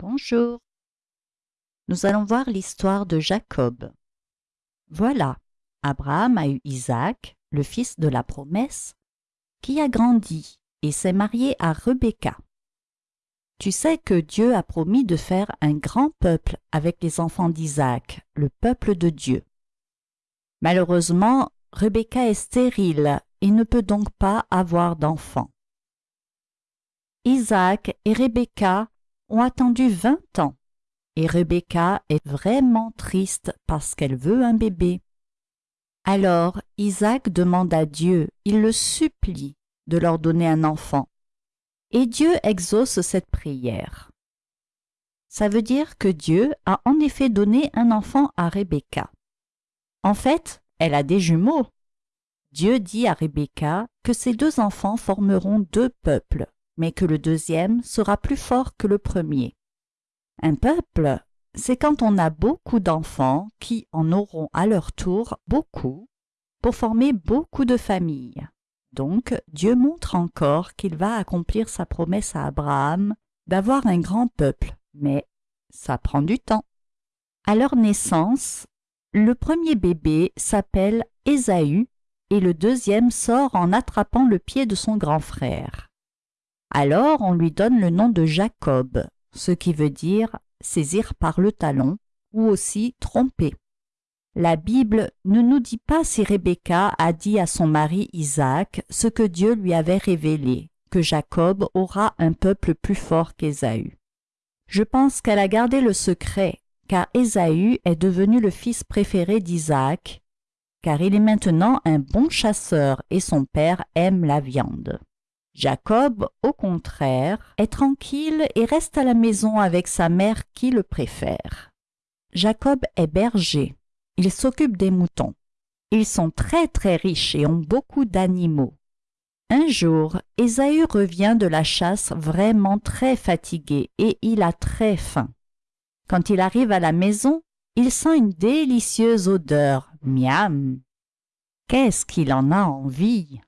Bonjour. Nous allons voir l'histoire de Jacob. Voilà, Abraham a eu Isaac, le fils de la promesse, qui a grandi et s'est marié à Rebecca. Tu sais que Dieu a promis de faire un grand peuple avec les enfants d'Isaac, le peuple de Dieu. Malheureusement, Rebecca est stérile et ne peut donc pas avoir d'enfants. Isaac et Rebecca ont attendu vingt ans, et Rebecca est vraiment triste parce qu'elle veut un bébé. Alors Isaac demande à Dieu, il le supplie de leur donner un enfant. Et Dieu exauce cette prière. Ça veut dire que Dieu a en effet donné un enfant à Rebecca. En fait, elle a des jumeaux. Dieu dit à Rebecca que ces deux enfants formeront deux peuples, mais que le deuxième sera plus fort que le premier. Un peuple, c'est quand on a beaucoup d'enfants qui en auront à leur tour beaucoup pour former beaucoup de familles. Donc Dieu montre encore qu'il va accomplir sa promesse à Abraham d'avoir un grand peuple, mais ça prend du temps. À leur naissance, le premier bébé s'appelle Ésaü et le deuxième sort en attrapant le pied de son grand frère. Alors on lui donne le nom de Jacob, ce qui veut dire saisir par le talon ou aussi tromper. La Bible ne nous dit pas si Rebecca a dit à son mari Isaac ce que Dieu lui avait révélé, que Jacob aura un peuple plus fort qu'Ésaü. Je pense qu'elle a gardé le secret, car Ésaü est devenu le fils préféré d'Isaac, car il est maintenant un bon chasseur et son père aime la viande. Jacob, au contraire, est tranquille et reste à la maison avec sa mère qui le préfère. Jacob est berger. Il s'occupe des moutons. Ils sont très très riches et ont beaucoup d'animaux. Un jour, Ésaü revient de la chasse vraiment très fatigué et il a très faim. Quand il arrive à la maison, il sent une délicieuse odeur. Miam. Qu'est-ce qu'il en a envie?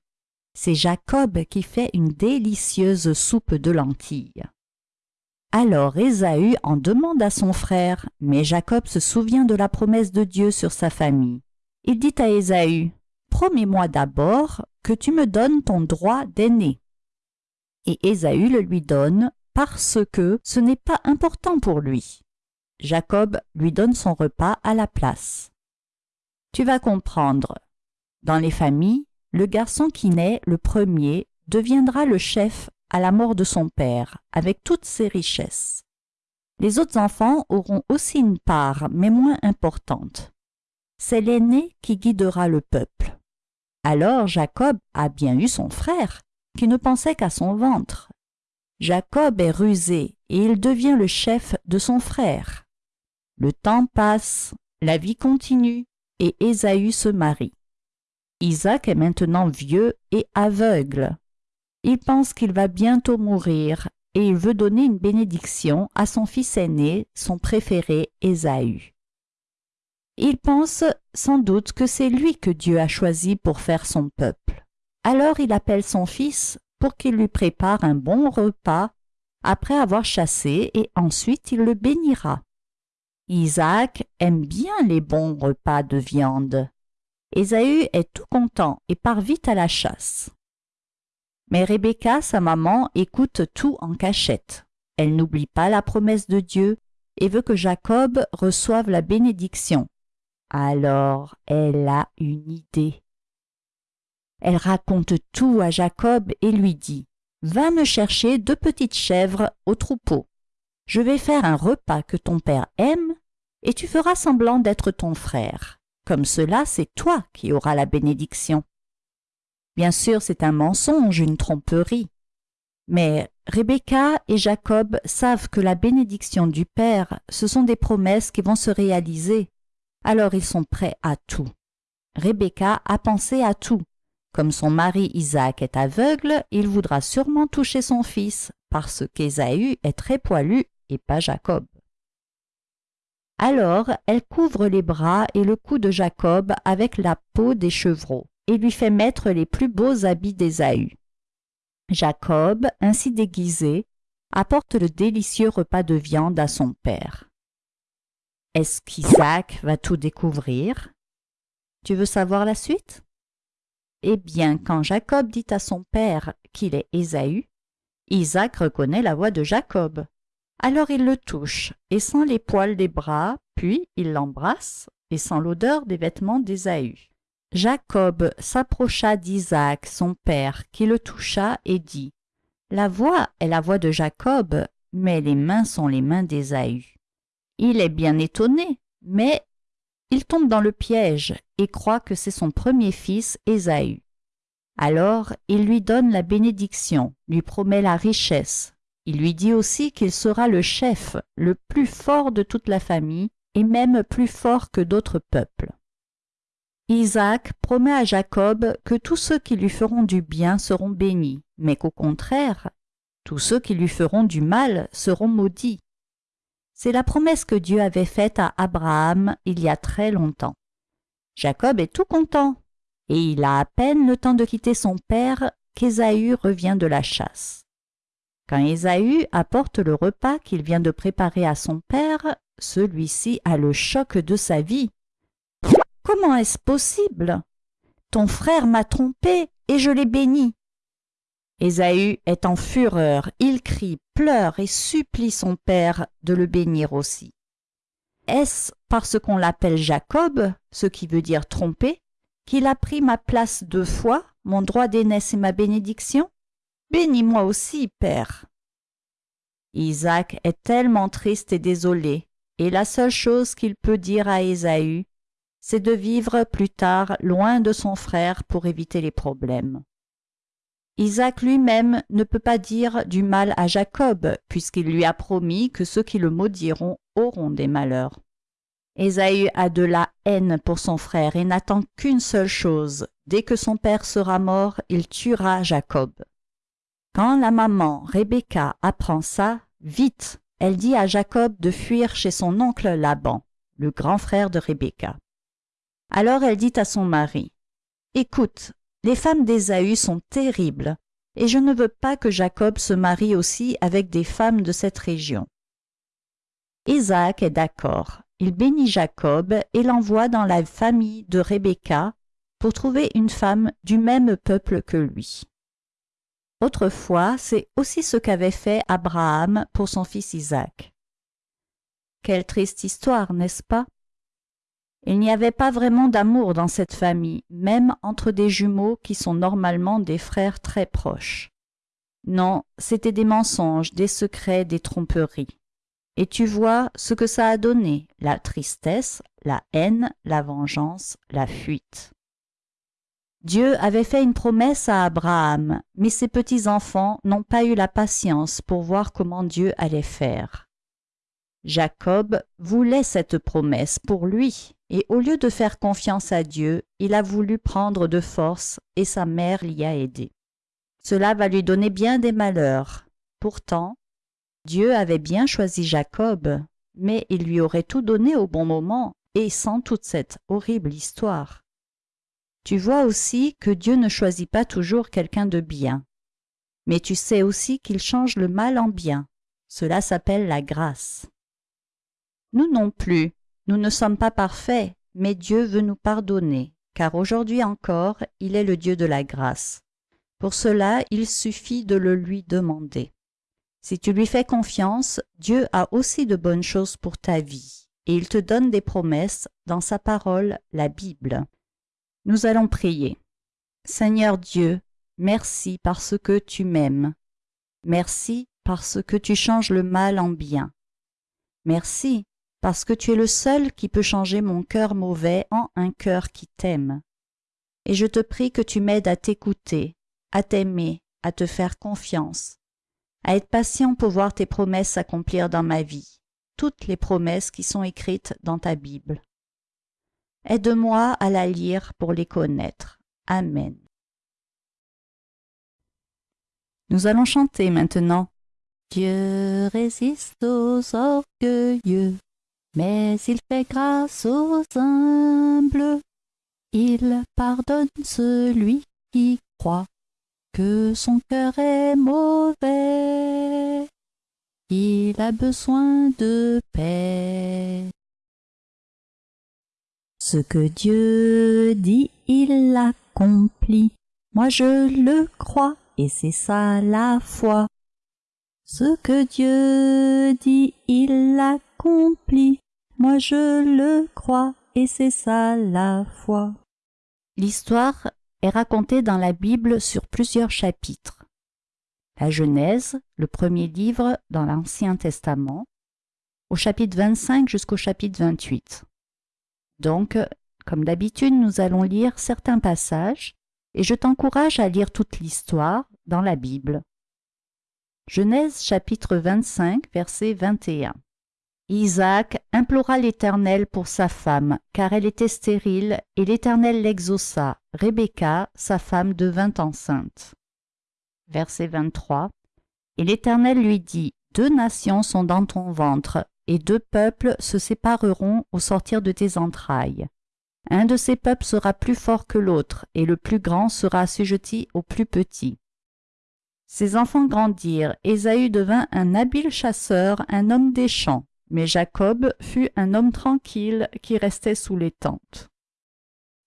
C'est Jacob qui fait une délicieuse soupe de lentilles. Alors Ésaü en demande à son frère, mais Jacob se souvient de la promesse de Dieu sur sa famille. Il dit à Ésaü, Promets-moi d'abord que tu me donnes ton droit d'aîné. Et Ésaü le lui donne parce que ce n'est pas important pour lui. Jacob lui donne son repas à la place. Tu vas comprendre. Dans les familles, le garçon qui naît le premier deviendra le chef à la mort de son père, avec toutes ses richesses. Les autres enfants auront aussi une part, mais moins importante. C'est l'aîné qui guidera le peuple. Alors Jacob a bien eu son frère, qui ne pensait qu'à son ventre. Jacob est rusé et il devient le chef de son frère. Le temps passe, la vie continue, et Ésaü se marie. Isaac est maintenant vieux et aveugle. Il pense qu'il va bientôt mourir et il veut donner une bénédiction à son fils aîné, son préféré Ésaü. Il pense sans doute que c'est lui que Dieu a choisi pour faire son peuple. Alors il appelle son fils pour qu'il lui prépare un bon repas après avoir chassé et ensuite il le bénira. Isaac aime bien les bons repas de viande. Ésaü est tout content et part vite à la chasse. Mais Rebecca, sa maman, écoute tout en cachette. Elle n'oublie pas la promesse de Dieu et veut que Jacob reçoive la bénédiction. Alors elle a une idée. Elle raconte tout à Jacob et lui dit Va me chercher deux petites chèvres au troupeau. Je vais faire un repas que ton père aime, et tu feras semblant d'être ton frère. Comme cela, c'est toi qui auras la bénédiction. Bien sûr, c'est un mensonge, une tromperie. Mais Rebecca et Jacob savent que la bénédiction du Père, ce sont des promesses qui vont se réaliser. Alors ils sont prêts à tout. Rebecca a pensé à tout. Comme son mari Isaac est aveugle, il voudra sûrement toucher son fils, parce qu'Ésaü est très poilu et pas Jacob. Alors elle couvre les bras et le cou de Jacob avec la peau des chevreaux, et lui fait mettre les plus beaux habits d'Ésaü. Jacob, ainsi déguisé, apporte le délicieux repas de viande à son père. Est-ce qu'Isaac va tout découvrir? Tu veux savoir la suite? Eh bien, quand Jacob dit à son père qu'il est Ésaü, Isaac reconnaît la voix de Jacob. Alors il le touche et sent les poils des bras, puis il l'embrasse et sent l'odeur des vêtements d'Ésaü. Jacob s'approcha d'Isaac, son père, qui le toucha et dit La voix est la voix de Jacob, mais les mains sont les mains d'Ésaü. Il est bien étonné, mais il tombe dans le piège et croit que c'est son premier fils Ésaü. Alors il lui donne la bénédiction, lui promet la richesse. Il lui dit aussi qu'il sera le chef, le plus fort de toute la famille, et même plus fort que d'autres peuples. Isaac promet à Jacob que tous ceux qui lui feront du bien seront bénis, mais qu'au contraire, tous ceux qui lui feront du mal seront maudits. C'est la promesse que Dieu avait faite à Abraham il y a très longtemps. Jacob est tout content et il a à peine le temps de quitter son père qu'Ésaü revient de la chasse. Quand Ésaü apporte le repas qu'il vient de préparer à son père, celui-ci a le choc de sa vie. Comment est-ce possible? Ton frère m'a trompé et je l'ai béni. Ésaü est en fureur, il crie, pleure et supplie son père de le bénir aussi. Est-ce parce qu'on l'appelle Jacob, ce qui veut dire tromper, qu'il a pris ma place deux fois, mon droit d'aînesse et ma bénédiction? Bénis-moi aussi, Père. Isaac est tellement triste et désolé, et la seule chose qu'il peut dire à Ésaü, c'est de vivre plus tard loin de son frère pour éviter les problèmes. Isaac lui-même ne peut pas dire du mal à Jacob, puisqu'il lui a promis que ceux qui le maudiront auront des malheurs. Ésaü a de la haine pour son frère et n'attend qu'une seule chose. Dès que son père sera mort, il tuera Jacob. Quand la maman, Rebecca, apprend ça, vite, elle dit à Jacob de fuir chez son oncle Laban, le grand frère de Rebecca. Alors elle dit à son mari, Écoute, les femmes d'Ésaü sont terribles, et je ne veux pas que Jacob se marie aussi avec des femmes de cette région. Isaac est d'accord, il bénit Jacob et l'envoie dans la famille de Rebecca pour trouver une femme du même peuple que lui. Autrefois, c'est aussi ce qu'avait fait Abraham pour son fils Isaac. Quelle triste histoire, n'est-ce pas? Il n'y avait pas vraiment d'amour dans cette famille, même entre des jumeaux qui sont normalement des frères très proches. Non, c'étaient des mensonges, des secrets, des tromperies. Et tu vois ce que ça a donné, la tristesse, la haine, la vengeance, la fuite. Dieu avait fait une promesse à Abraham, mais ses petits-enfants n'ont pas eu la patience pour voir comment Dieu allait faire. Jacob voulait cette promesse pour lui, et au lieu de faire confiance à Dieu, il a voulu prendre de force, et sa mère l'y a aidé. Cela va lui donner bien des malheurs. Pourtant, Dieu avait bien choisi Jacob, mais il lui aurait tout donné au bon moment et sans toute cette horrible histoire. Tu vois aussi que Dieu ne choisit pas toujours quelqu'un de bien. Mais tu sais aussi qu'il change le mal en bien. Cela s'appelle la grâce. Nous non plus, nous ne sommes pas parfaits, mais Dieu veut nous pardonner, car aujourd'hui encore, il est le Dieu de la grâce. Pour cela, il suffit de le lui demander. Si tu lui fais confiance, Dieu a aussi de bonnes choses pour ta vie, et il te donne des promesses dans sa parole, la Bible. Nous allons prier. Seigneur Dieu, merci parce que tu m'aimes. Merci parce que tu changes le mal en bien. Merci parce que tu es le seul qui peut changer mon cœur mauvais en un cœur qui t'aime. Et je te prie que tu m'aides à t'écouter, à t'aimer, à te faire confiance, à être patient pour voir tes promesses s'accomplir dans ma vie, toutes les promesses qui sont écrites dans ta Bible. Aide-moi à la lire pour les connaître. Amen. Nous allons chanter maintenant. Dieu résiste aux orgueilleux, mais il fait grâce aux humbles. Il pardonne celui qui croit que son cœur est mauvais. il a besoin de paix. Ce que Dieu dit, il l'accomplit. Moi je le crois, et c'est ça la foi. Ce que Dieu dit, il l'accomplit. Moi je le crois, et c'est ça la foi. L'histoire est racontée dans la Bible sur plusieurs chapitres. La Genèse, le premier livre dans l'Ancien Testament, au chapitre 25 jusqu'au chapitre 28. Donc, comme d'habitude, nous allons lire certains passages et je t'encourage à lire toute l'histoire dans la Bible. Genèse chapitre 25, verset 21. Isaac implora l'Éternel pour sa femme, car elle était stérile, et l'Éternel l'exauça. Rebecca, sa femme, devint enceinte. Verset 23. Et l'Éternel lui dit, Deux nations sont dans ton ventre, et deux peuples se sépareront au sortir de tes entrailles. Un de ces peuples sera plus fort que l'autre, et le plus grand sera assujetti au plus petit. Ses enfants grandirent, Ésaü devint un habile chasseur, un homme des champs, mais Jacob fut un homme tranquille qui restait sous les tentes.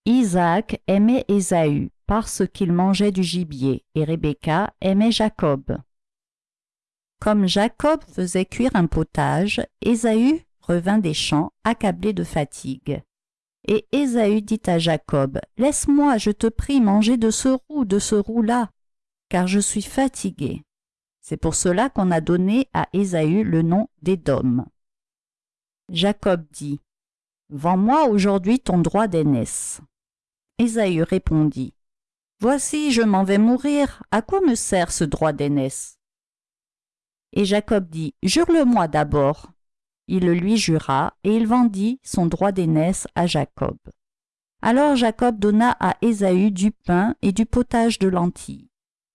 Isaac aimait Ésaü parce qu'il mangeait du gibier, et Rebecca aimait Jacob. Comme Jacob faisait cuire un potage, Ésaü revint des champs, accablé de fatigue. Et Ésaü dit à Jacob, Laisse-moi, je te prie, manger de ce roux, de ce roux-là, car je suis fatigué. C'est pour cela qu'on a donné à Ésaü le nom d'Édom. Jacob dit, Vends-moi aujourd'hui ton droit d'aînesse. Ésaü répondit, Voici, je m'en vais mourir, à quoi me sert ce droit d'aînesse? Et Jacob dit, Jure-le-moi d'abord. Il le lui jura, et il vendit son droit d'aînesse à Jacob. Alors Jacob donna à Ésaü du pain et du potage de lentilles.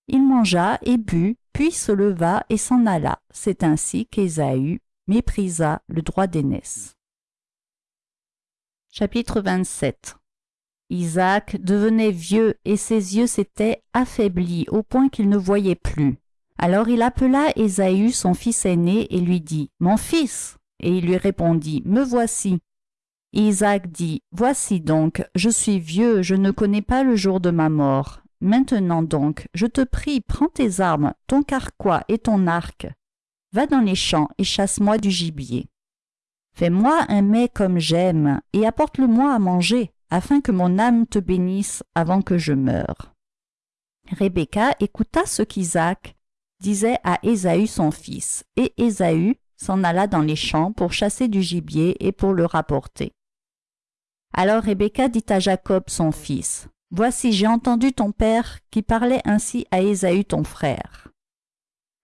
Il mangea et but, puis se leva et s'en alla. C'est ainsi qu'Ésaü méprisa le droit d'aînesse. Chapitre 27 Isaac devenait vieux et ses yeux s'étaient affaiblis au point qu'il ne voyait plus. Alors il appela Ésaü son fils aîné et lui dit, Mon fils Et il lui répondit, Me voici. Isaac dit, Voici donc, je suis vieux, je ne connais pas le jour de ma mort. Maintenant donc, je te prie, prends tes armes, ton carquois et ton arc. Va dans les champs et chasse-moi du gibier. Fais-moi un mets comme j'aime, et apporte-le-moi à manger, afin que mon âme te bénisse avant que je meure. Rebecca écouta ce qu'Isaac disait à Ésaü son fils, et Ésaü s'en alla dans les champs pour chasser du gibier et pour le rapporter. Alors Rebecca dit à Jacob son fils, Voici j'ai entendu ton père qui parlait ainsi à Ésaü ton frère.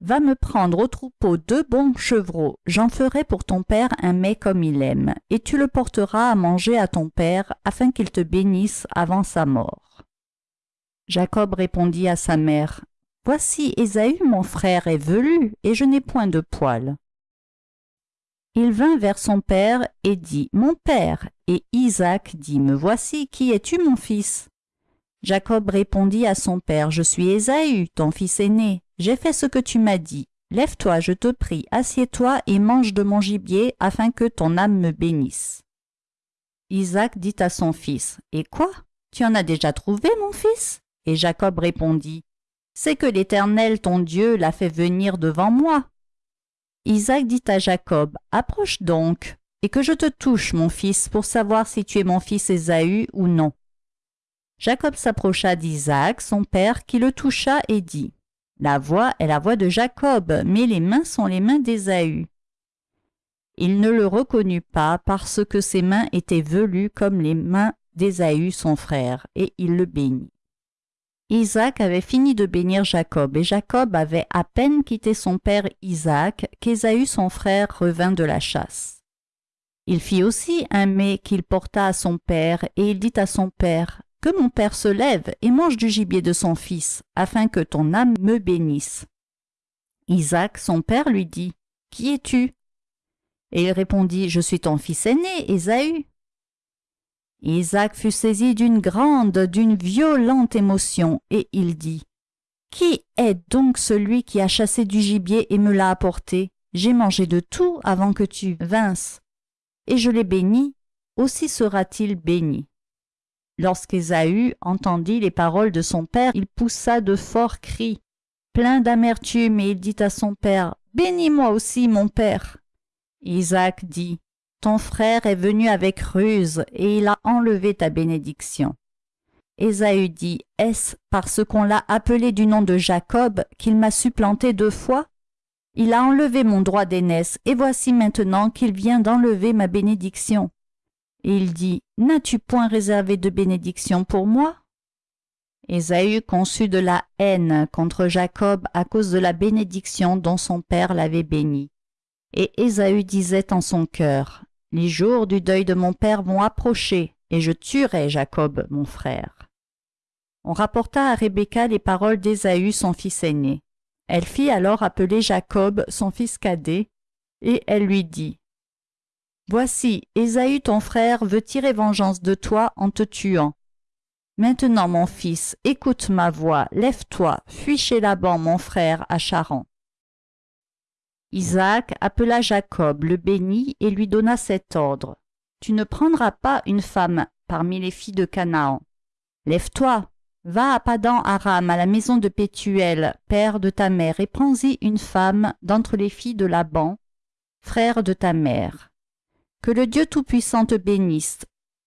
Va me prendre au troupeau deux bons chevreaux, j'en ferai pour ton père un mets comme il aime, et tu le porteras à manger à ton père, afin qu'il te bénisse avant sa mort. Jacob répondit à sa mère, Voici Ésaü mon frère est velu, et je n'ai point de poils. Il vint vers son père et dit, Mon père. Et Isaac dit, Me voici, qui es-tu mon fils? Jacob répondit à son père, Je suis Ésaü, ton fils aîné. J'ai fait ce que tu m'as dit. Lève-toi, je te prie, assieds-toi et mange de mon gibier, afin que ton âme me bénisse. Isaac dit à son fils, Et quoi? Tu en as déjà trouvé, mon fils? Et Jacob répondit, c'est que l'Éternel ton Dieu l'a fait venir devant moi. Isaac dit à Jacob, Approche donc, et que je te touche, mon fils, pour savoir si tu es mon fils Ésaü ou non. Jacob s'approcha d'Isaac, son père, qui le toucha et dit, La voix est la voix de Jacob, mais les mains sont les mains d'Ésaü. Il ne le reconnut pas parce que ses mains étaient velues comme les mains d'Ésaü son frère, et il le bénit. Isaac avait fini de bénir Jacob, et Jacob avait à peine quitté son père Isaac qu'Ésaü son frère revint de la chasse. Il fit aussi un mets qu'il porta à son père, et il dit à son père, Que mon père se lève et mange du gibier de son fils, afin que ton âme me bénisse. Isaac, son père, lui dit, Qui es-tu? Et il répondit, Je suis ton fils aîné, Ésaü. Isaac fut saisi d'une grande, d'une violente émotion, et il dit, Qui est donc celui qui a chassé du gibier et me l'a apporté? J'ai mangé de tout avant que tu vinsses, et je l'ai béni, aussi sera-t-il béni. Lorsqu'Ésaü entendit les paroles de son père, il poussa de forts cris, plein d'amertume, et il dit à son père, Bénis-moi aussi, mon père. Isaac dit, Ton frère est venu avec ruse, et il a enlevé ta bénédiction. Ésaü dit, Est-ce parce qu'on l'a appelé du nom de Jacob qu'il m'a supplanté deux fois? Il a enlevé mon droit d'aînesse, et voici maintenant qu'il vient d'enlever ma bénédiction. Et il dit, N'as-tu point réservé de bénédiction pour moi? Ésaü conçut de la haine contre Jacob à cause de la bénédiction dont son père l'avait béni. Et Ésaü disait en son cœur, Les jours du deuil de mon père vont approcher, et je tuerai Jacob, mon frère. On rapporta à Rebecca les paroles d'Ésaü, son fils aîné. Elle fit alors appeler Jacob, son fils cadet, et elle lui dit, Voici, Ésaü ton frère veut tirer vengeance de toi en te tuant. Maintenant, mon fils, écoute ma voix, lève-toi, fuis chez Laban, mon frère, à Charan. Isaac appela Jacob, le bénit et lui donna cet ordre. Tu ne prendras pas une femme parmi les filles de Canaan. Lève-toi, va à Padan Aram, à la maison de Pétuel, père de ta mère, et prends-y une femme d'entre les filles de Laban, frère de ta mère. Que le Dieu Tout-Puissant te bénisse,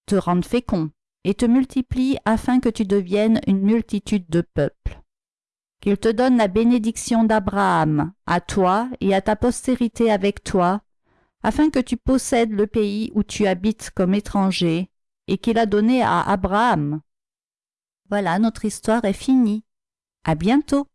te rende fécond, et te multiplie afin que tu deviennes une multitude de peuples. Qu'il te donne la bénédiction d'Abraham, à toi et à ta postérité avec toi, afin que tu possèdes le pays où tu habites comme étranger, et qu'il a donné à Abraham. Voilà, notre histoire est finie. À bientôt.